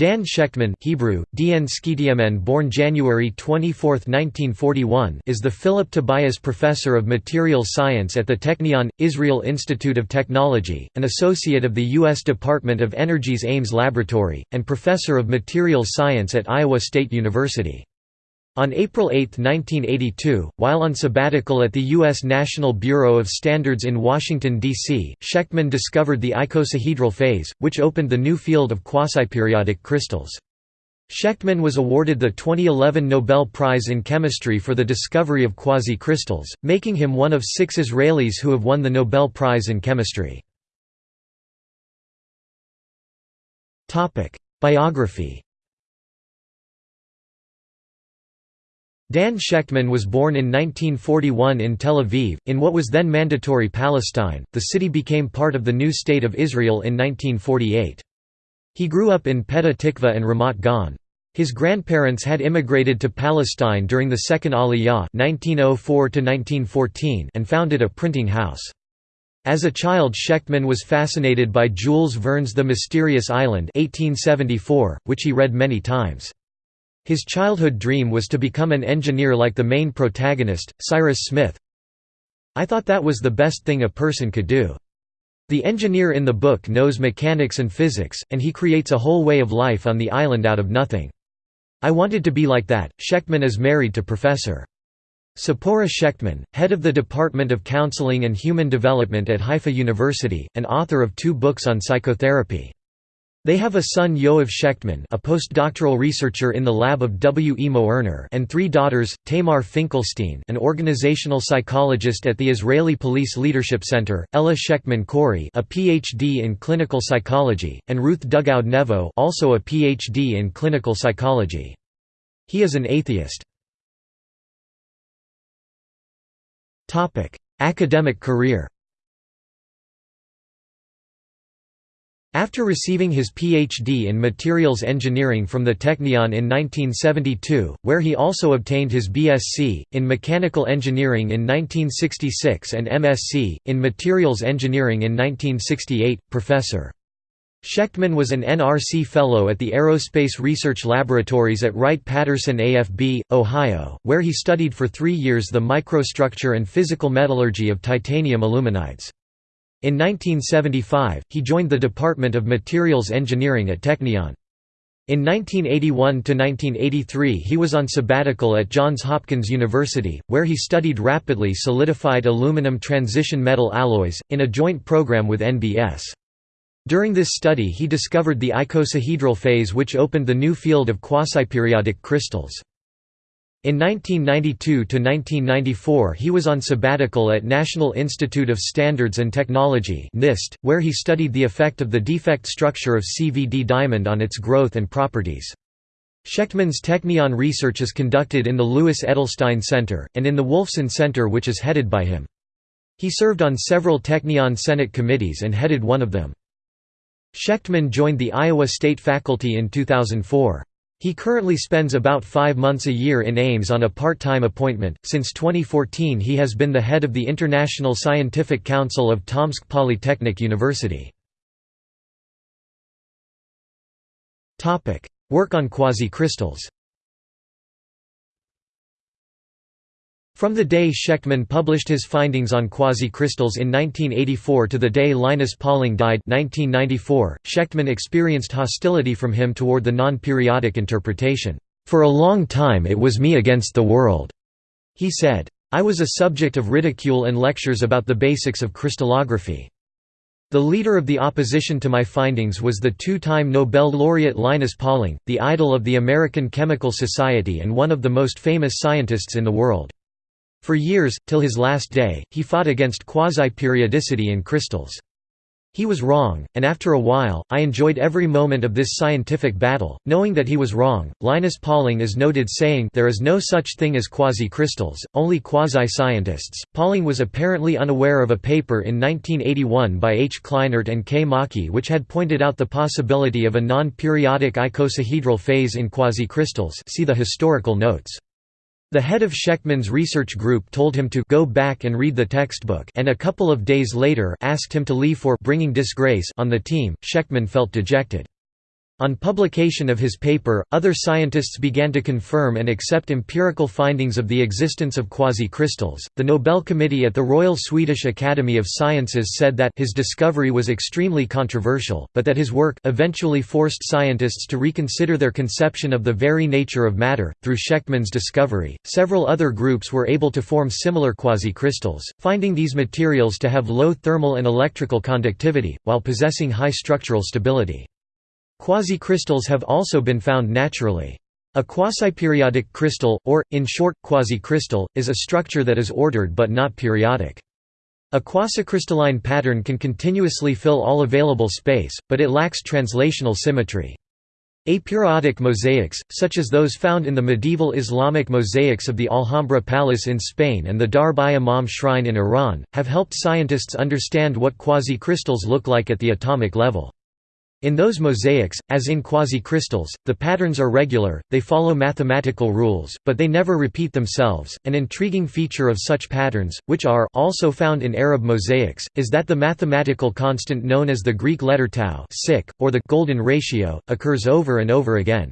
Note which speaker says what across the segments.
Speaker 1: Dan Shechtman Hebrew, Dn Skitiamen born January 24, 1941 is the Philip Tobias Professor of Material Science at the Technion, Israel Institute of Technology, an associate of the U.S. Department of Energy's Ames Laboratory, and Professor of Materials Science at Iowa State University. On April 8, 1982, while on sabbatical at the U.S. National Bureau of Standards in Washington, D.C., Shechtman discovered the icosahedral phase, which opened the new field of quasiperiodic crystals. Shechtman was awarded the 2011 Nobel Prize in Chemistry for the discovery of quasi-crystals, making him one of six Israelis who have won the Nobel Prize in Chemistry. Biography Dan Shechtman was born in 1941 in Tel Aviv, in what was then mandatory Palestine. The city became part of the new state of Israel in 1948. He grew up in Petah Tikva and Ramat Gan. His grandparents had immigrated to Palestine during the Second Aliyah (1904–1914) and founded a printing house. As a child Shechtman was fascinated by Jules Verne's The Mysterious Island 1874, which he read many times. His childhood dream was to become an engineer like the main protagonist, Cyrus Smith. I thought that was the best thing a person could do. The engineer in the book knows mechanics and physics, and he creates a whole way of life on the island out of nothing. I wanted to be like that. Shechtman is married to Professor. Tzipora Shechtman, head of the Department of Counseling and Human Development at Haifa University, and author of two books on psychotherapy. They have a son Yoav Shechtman a postdoctoral researcher in the lab of W. E. Moerner and three daughters, Tamar Finkelstein an organizational psychologist at the Israeli Police Leadership Center, Ella Shechtman Corey a Ph.D. in clinical psychology, and Ruth Dougoud Nevo also a Ph.D. in clinical psychology. He is an atheist. Academic career After receiving his Ph.D. in materials engineering from the Technion in 1972, where he also obtained his BSc, in mechanical engineering in 1966 and MSc, in materials engineering in 1968, Professor. Shechtman was an NRC Fellow at the Aerospace Research Laboratories at Wright-Patterson AFB, Ohio, where he studied for three years the microstructure and physical metallurgy of titanium aluminides. In 1975, he joined the Department of Materials Engineering at Technion. In 1981–1983 he was on sabbatical at Johns Hopkins University, where he studied rapidly solidified aluminum transition metal alloys, in a joint program with NBS. During this study he discovered the icosahedral phase which opened the new field of quasiperiodic crystals. In 1992–1994 he was on sabbatical at National Institute of Standards and Technology NIST, where he studied the effect of the defect structure of CVD diamond on its growth and properties. Shechtman's Technion research is conducted in the Louis Edelstein Center, and in the Wolfson Center which is headed by him. He served on several Technion Senate committees and headed one of them. Shechtman joined the Iowa State faculty in 2004. He currently spends about five months a year in Ames on a part-time appointment. Since 2014 he has been the head of the International Scientific Council of Tomsk Polytechnic University. Work on quasi-crystals From the day Shechtman published his findings on quasi-crystals in 1984 to the day Linus Pauling died 1994, Shechtman experienced hostility from him toward the non-periodic interpretation. "...for a long time it was me against the world," he said. I was a subject of ridicule and lectures about the basics of crystallography. The leader of the opposition to my findings was the two-time Nobel laureate Linus Pauling, the idol of the American Chemical Society and one of the most famous scientists in the world. For years, till his last day, he fought against quasi-periodicity in crystals. He was wrong, and after a while, I enjoyed every moment of this scientific battle, knowing that he was wrong. Linus Pauling is noted saying there is no such thing as quasi-crystals, only quasi-scientists. Pauling was apparently unaware of a paper in 1981 by H. Kleinert and K. Maki which had pointed out the possibility of a non-periodic icosahedral phase in quasi-crystals. See the historical notes. The head of Shechtman's research group told him to go back and read the textbook and a couple of days later asked him to leave for bringing disgrace on the team. Shechtman felt dejected. On publication of his paper, other scientists began to confirm and accept empirical findings of the existence of quasi-crystals. The Nobel Committee at the Royal Swedish Academy of Sciences said that his discovery was extremely controversial, but that his work eventually forced scientists to reconsider their conception of the very nature of matter. Through Shechtman's discovery, several other groups were able to form similar quasi-crystals, finding these materials to have low thermal and electrical conductivity, while possessing high structural stability. Quasi-crystals have also been found naturally. A quasiperiodic crystal, or, in short, quasi-crystal, is a structure that is ordered but not periodic. A quasicrystalline pattern can continuously fill all available space, but it lacks translational symmetry. Aperiodic mosaics, such as those found in the medieval Islamic mosaics of the Alhambra Palace in Spain and the Darb-i-Imam shrine in Iran, have helped scientists understand what quasi-crystals look like at the atomic level. In those mosaics, as in quasi-crystals, the patterns are regular, they follow mathematical rules, but they never repeat themselves. An intriguing feature of such patterns, which are also found in Arab mosaics, is that the mathematical constant known as the Greek letter tau, or the golden ratio, occurs over and over again.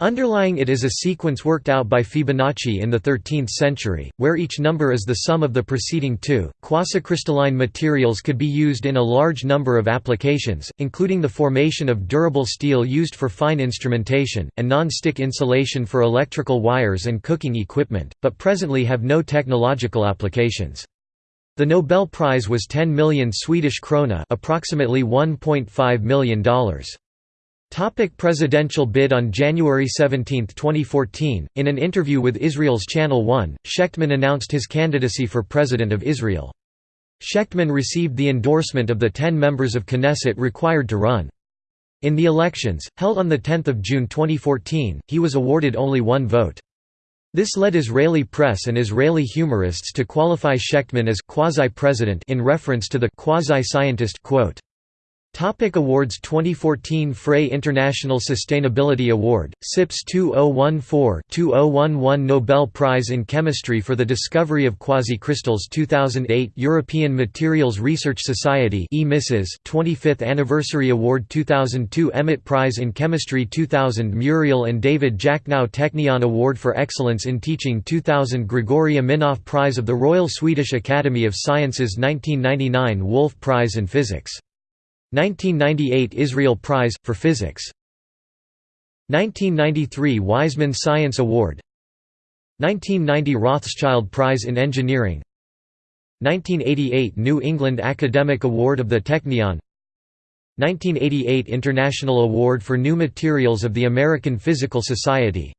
Speaker 1: Underlying it is a sequence worked out by Fibonacci in the 13th century, where each number is the sum of the preceding two. Quasicrystalline materials could be used in a large number of applications, including the formation of durable steel used for fine instrumentation, and non-stick insulation for electrical wires and cooking equipment, but presently have no technological applications. The Nobel Prize was 10 million Swedish krona, approximately $1.5 million. Topic presidential bid On January 17, 2014, in an interview with Israel's Channel One, Shechtman announced his candidacy for President of Israel. Shechtman received the endorsement of the ten members of Knesset required to run. In the elections, held on 10 June 2014, he was awarded only one vote. This led Israeli press and Israeli humorists to qualify Shechtman as quasi-president in reference to the quasi-scientist quote. Topic awards 2014 Fray International Sustainability Award, SIPS 2014-2011 Nobel Prize in Chemistry for the Discovery of Quasi-Crystals 2008 European Materials Research Society EMISES 25th Anniversary Award 2002 EMET Prize in Chemistry 2000 Muriel and David Jacknow Technion Award for Excellence in Teaching 2000 Gregori Aminoff Prize of the Royal Swedish Academy of Sciences 1999 Wolf Prize in Physics 1998 Israel Prize, for Physics. 1993 Weizmann Science Award. 1990 Rothschild Prize in Engineering. 1988 New England Academic Award of the Technion. 1988 International Award for New Materials of the American Physical Society.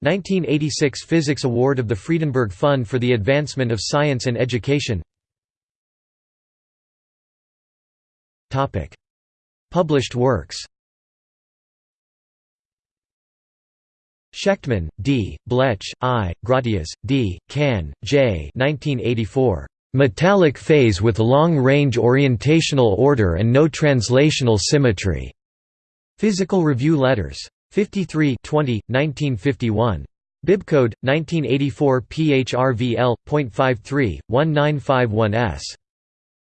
Speaker 1: 1986 Physics Award of the Friedenberg Fund for the Advancement of Science and Education Published works Shechtman, D., Blech, I., Gratias, D., Cahn, J. 1984. Metallic phase with long-range orientational order and no translational symmetry. Physical Review Letters. 53 20, 1951. Bibcode 1984 PHRVL.53 1951s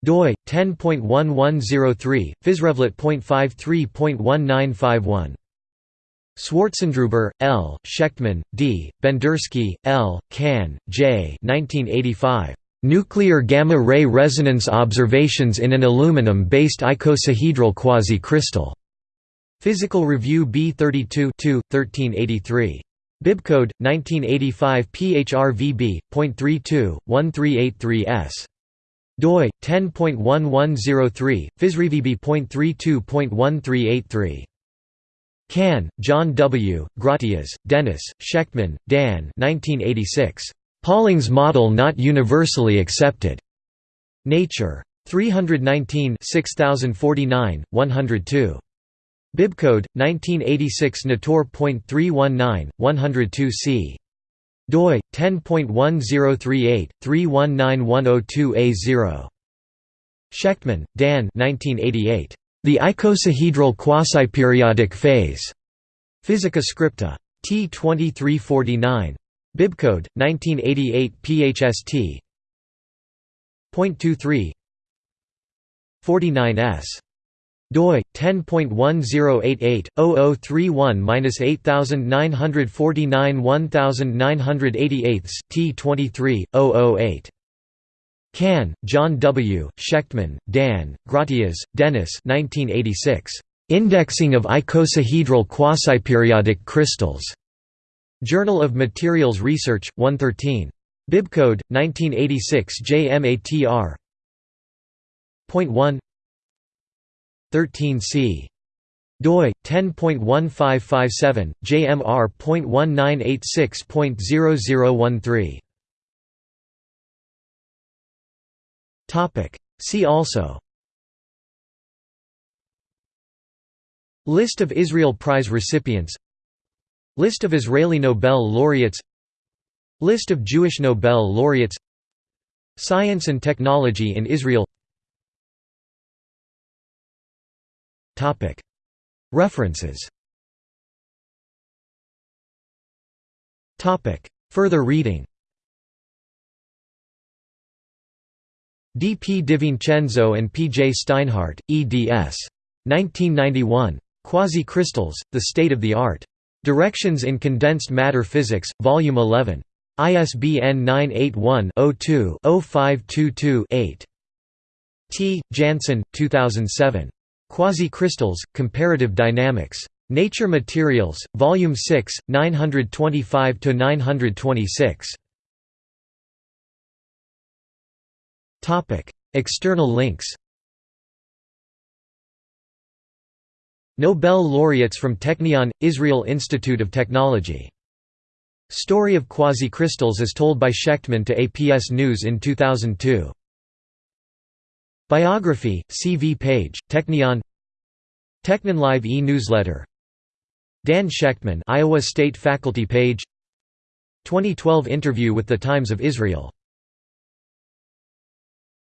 Speaker 1: doi 10.1103 physrevlet.53.1951 Swartzendruber, L., Shechtman, D., Bendersky, L., Cahn, J. 1985. Nuclear gamma-ray resonance observations in an aluminum-based icosahedral quasi-crystal. Physical Review B32 1383. Bibcode 1985 PHRVB.32 1383s doi 10.1103 physrevb.32.1383 Cahn, John W., Gratias, Dennis, Shechtman, Dan 1986. Pauling's model not universally accepted. Nature. 319 6049, 102. Bibcode, 1986 Nator.319, 102 c doi 10.1038 319102A0 Shechtman, Dan 1988 The icosahedral quasi-periodic phase. Physica Scripta. T2349 Bibcode 1988 PHST Point 23 49s doi 10.1088-0031-8949 T23 008 Cahn, John W., Shechtman, Dan, Gratias, Dennis 1986. Indexing of icosahedral quasiperiodic crystals. Journal of Materials Research, 113. Bibcode, 1986 JMATR. Point 1 13c. doi 10.1557 JMR.1986.0013. Topic. See also. List of Israel Prize recipients. List of Israeli Nobel laureates. List of Jewish Nobel laureates. Science and technology in Israel References Further reading D. P. DiVincenzo and P. J. Steinhardt, eds. 1991. Quasi-crystals, The State of the Art. Directions in Condensed Matter Physics, Volume 11. ISBN 981-02-0522-8. T. Janssen, 2007. Quasi-crystals, Comparative Dynamics. Nature Materials, Volume 6, 925–926. External links Nobel laureates from Technion – Israel Institute of Technology. Story of quasi-crystals as told by Shechtman to APS News in 2002. Biography, CV page, Technion Technion Live e-newsletter Dan Shechtman Iowa State faculty page 2012 interview with the Times of Israel